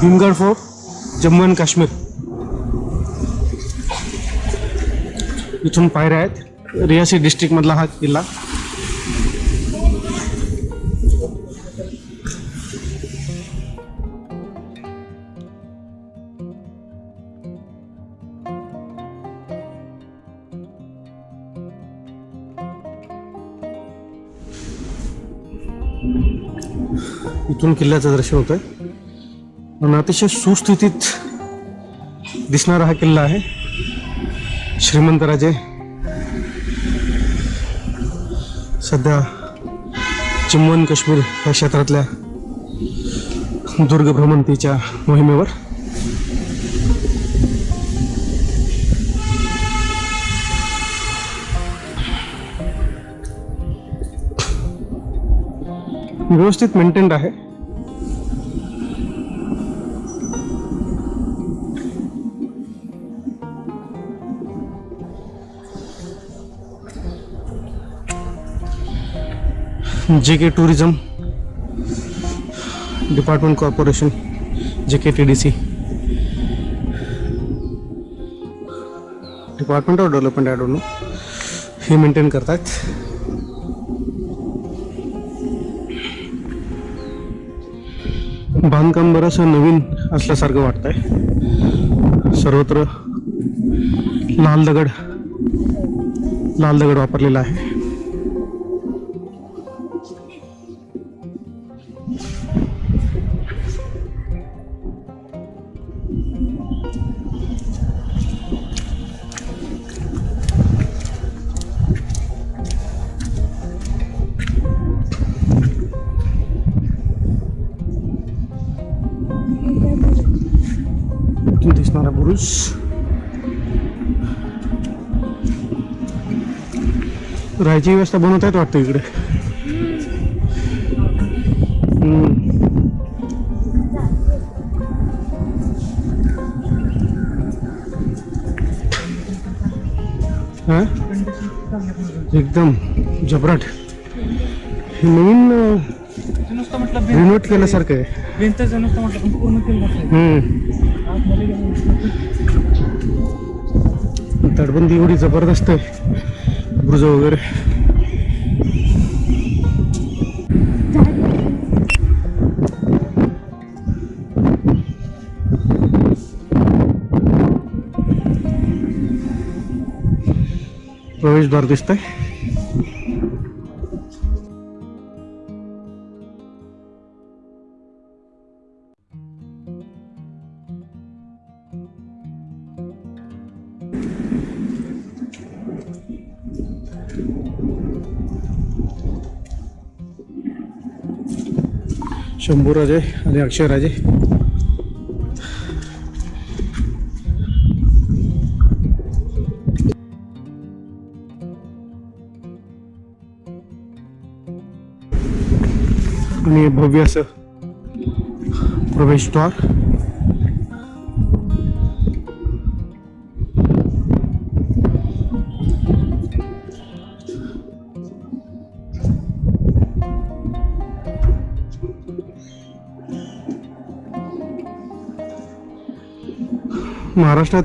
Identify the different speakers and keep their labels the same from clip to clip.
Speaker 1: Bhimgad fort Jammu and Kashmir इथून पायऱ्या आहेत. रियासी डिस्ट्रिक्टमधला हा किल्ला. इथून किल्ल्याचं दर्शन होतं आहे आणि अतिशय सुस्थितीत दिसणारा हा किल्ला आहे. श्रीमंत राजे सध्या जम्मू आणि काश्मीर या क्षेत्रातल्या दुर्ग भ्रमंतीच्या मोहिमेवर. व्यवस्थित मेंटेन्ड आहे. जे के tourism department corporation J K T D C department of development I don't know हे मेंटेन करतात बांधकाम बरंचसं नवीन असल्यासारखं वाटतंय. सर्वत्र लाल दगड लाल दगड वापरलेला आहे. दिसणारा बुरुज राहायची व्यवस्था बनवत आहेत वाटतं इकडे. हा? एकदम जबराट हे नवीन रिनोट केल्यासारखं आहे
Speaker 2: भिंतचं नुसतं म्हटलं पण पूर्ण केलं
Speaker 1: तटबंदी एवढी जबरदस्त आहे. बुर्ज वगैरे. प्रवेशद्वार दिसतंय. शंभूराजे आणि अक्षयराजे आणि भव्य असं प्रवेशद्वार महाराष्ट्रात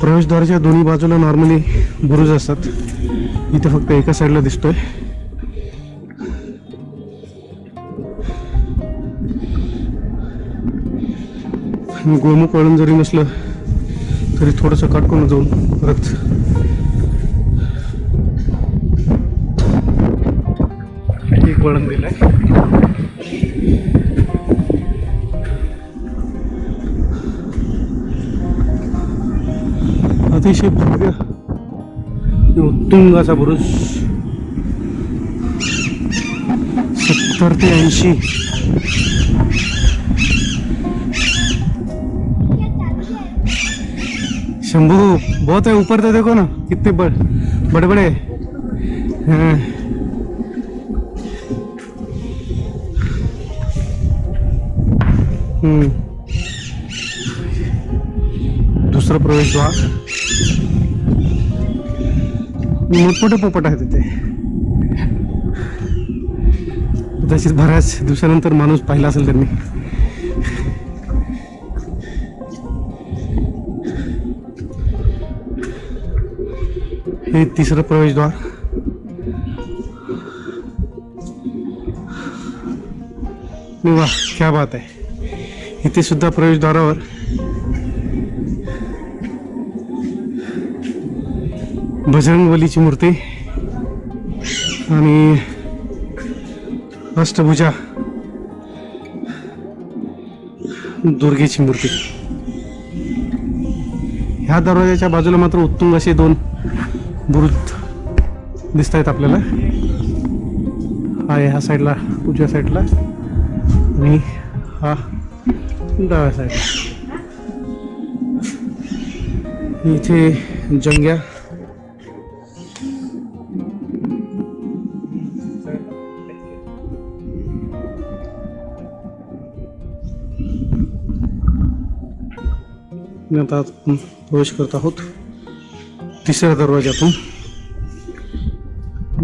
Speaker 1: प्रवेशद्वाराच्या दोन्ही बाजूला नॉर्मली बुरुज असतात. इथे फक्त एका साईडला दिसतोय. गोमुख वळण जरी नसलं तरी थोडंसं काटकून जाऊन परत एक वळण दिलंय. अतिशय भव्य उत्तुंगाचा उत्तुंग असा बुरुज सत्तर ते ऐंशी. शंभू बहुत है ऊपर तो देखो ना कितने बड़, बड़े बड़े दूसरा प्रवेश दुसरं मोठमोठे पोपट आहेत तिथे कदाचित बऱ्याच दिवसानंतर माणूस पाहिला असेल त्यांनी हे तिसरं प्रवेशद्वार. वा क्या बात आहे. इथे सुद्धा प्रवेशद्वारावर बजरंगबलीची मूर्ती आणि अष्टभुजा दुर्गेची मूर्ती. ह्या दरवाजाच्या बाजूला मात्र उत्तुंग असे दोन बुरुज दिसत आहेत आपल्याला. हा ह्या साईडला उजव्या साईडला आणि हा डाव्या साईडला. इथे जंग्या आणि आता आपण प्रवेश करत आहोत. तिसऱ्या दरवाज्यातून.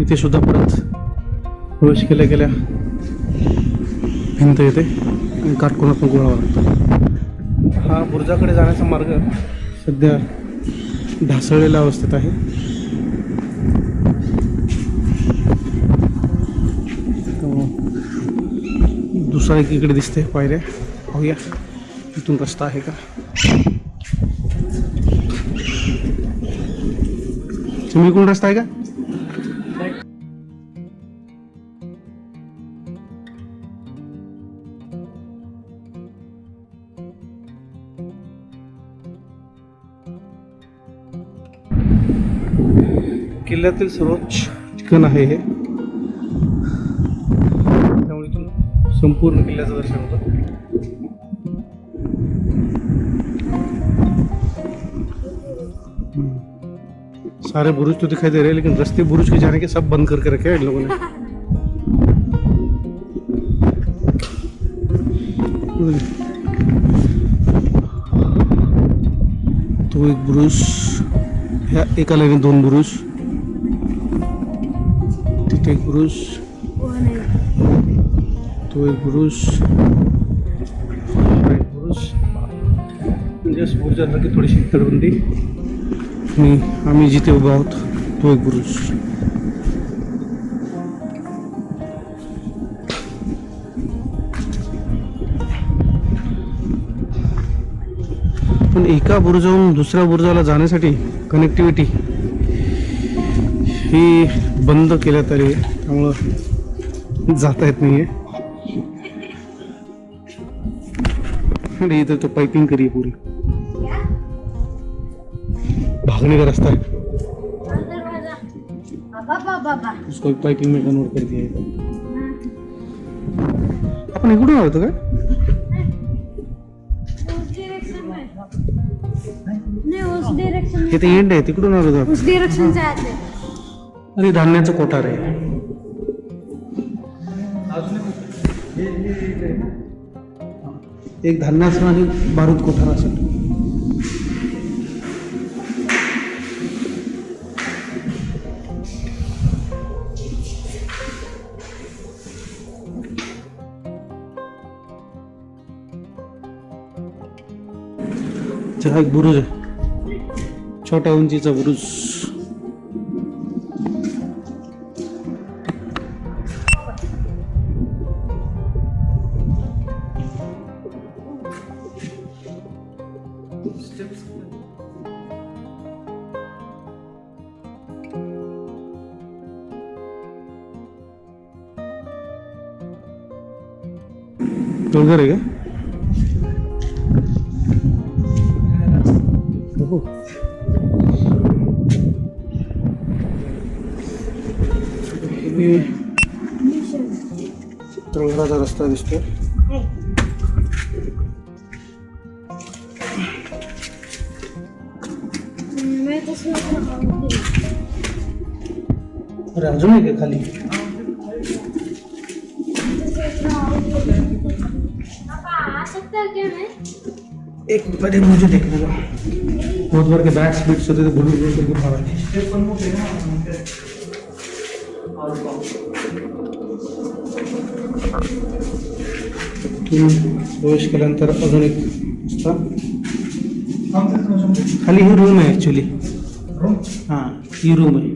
Speaker 1: इथे सुद्धा परत प्रवेश केल्या गेल्या. भिंत येते आणि काटकोनातून गोळावा लागतो. हा बुर्जाकडे जाण्याचा मार्ग सध्या ढासळलेल्या अवस्थेत आहे. दुसरा एकीकडे दिसते पायऱ्या. पाहूया. इथून रस्ता आहे का? तुम्ही कोण रस्ता आहे का? किल्ल्यातील सर्वोच्च ठिकाण आहे हे. त्यामुळे इथून संपूर्ण किल्ल्याचं दर्शन होतं. सारे बुरुज तो दिखाई दे रहे हैं, लेकिन रस्ते बुरुज के जाने के सब बंद करके रखे हैं इन लोगों ने। तो एक बुरुज एका लाईने दोन बुरुज एक बुरुज तो एक बुरुज एक बुरुज। म्हणजे बुरुजासारखी थोडीशी तडबंदी आणि आम्ही जिथे उभा आहोत तो एक बुरुज पण एका बुरुजाहून दुसऱ्या बुरुजाला जाण्यासाठी कनेक्टिव्हिटी ही बंद केल्यात आली त्यामुळं जाता येत नाही आहे इथं तो पाइपिंग करी पुरी भागने का रास्ता है उसको पाइपिंग में कन्वर्ट कर दिया आपण इकडून आलो होतो का?
Speaker 3: नहीं उस डायरेक्शन
Speaker 1: ते एंड आहे तिकडून आलो आणि धान्याचं कोठार आहे. एक धान्याचं आणि बारूद कोठार असेल. हा एक बुरुज आहे. छोट्या उंचीचा बुरुज. डोंगर आहे का? डोंगराचा रस्ता दिसतोय.
Speaker 3: मैं तो सोच रहा हूँ
Speaker 1: अरे अजून आहे का खाली?
Speaker 3: पापा आ सकता है क्या मैं
Speaker 1: एक पहले मुझे देखने दो. बहुत बार के बैट्स बीट्स होते थे भूल भूल करके भागा तुम्ही प्रवेश केल्यानंतर अजून एक खाली ही रूम आहे ॲक्च्युली हाँ ही। रूम आहे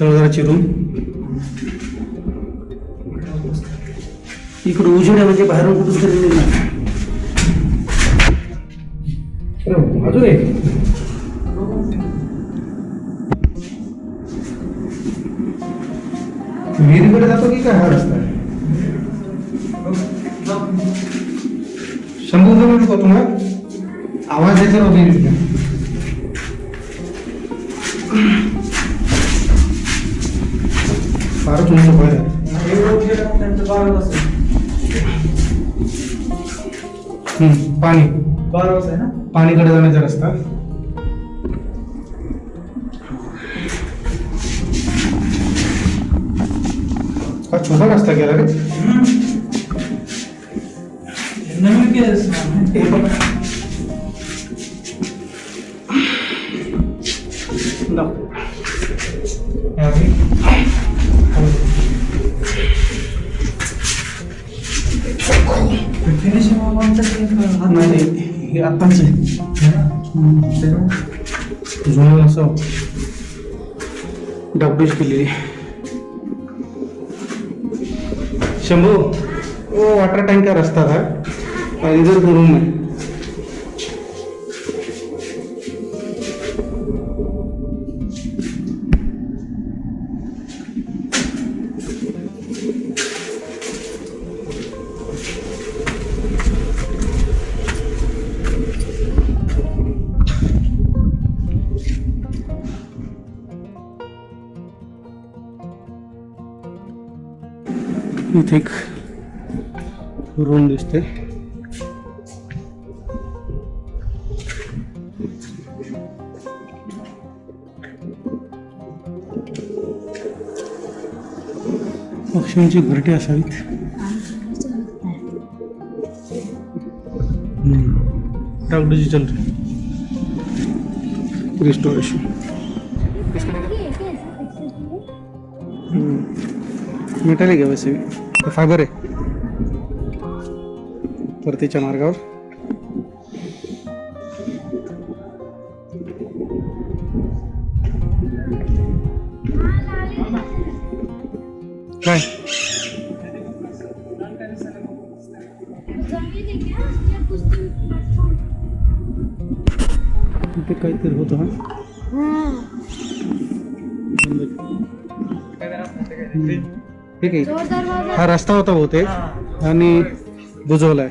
Speaker 1: तळघराची रूम इकडं उजेड म्हणजे बाहेरून कुठून तरी निघणार आहे विहिरीकडे जातो की काय हा रस्ता शंभू जवळ नको तुम्हाला आवाज येतो ना फारच उंच
Speaker 2: वाजता
Speaker 1: पाणी
Speaker 2: वाजता आहे ना?
Speaker 1: पाणीकडे जाण्याचा रस्ता। हा छोटा रस्ता गेला रे
Speaker 2: नवीन केलंच
Speaker 1: आत्ताच आहे जुनं असं. डागडूज केलेली शंभू. ओ वॉटर टँकर असतात हा इधर रूम आहे इथे एक रूम दिसते पक्ष्यांची घरटी असावीत डागडूजी चल रही रिस्टोरेशन मेटॅलिक आहे वैसे भी फायबर आहे. परतीच्या मार्गावर. काय?
Speaker 3: का
Speaker 1: इथे काहीतरी होतं हा? ठीक आहे. हा रस्ता होता बहुतेक आणि बुजवलाय.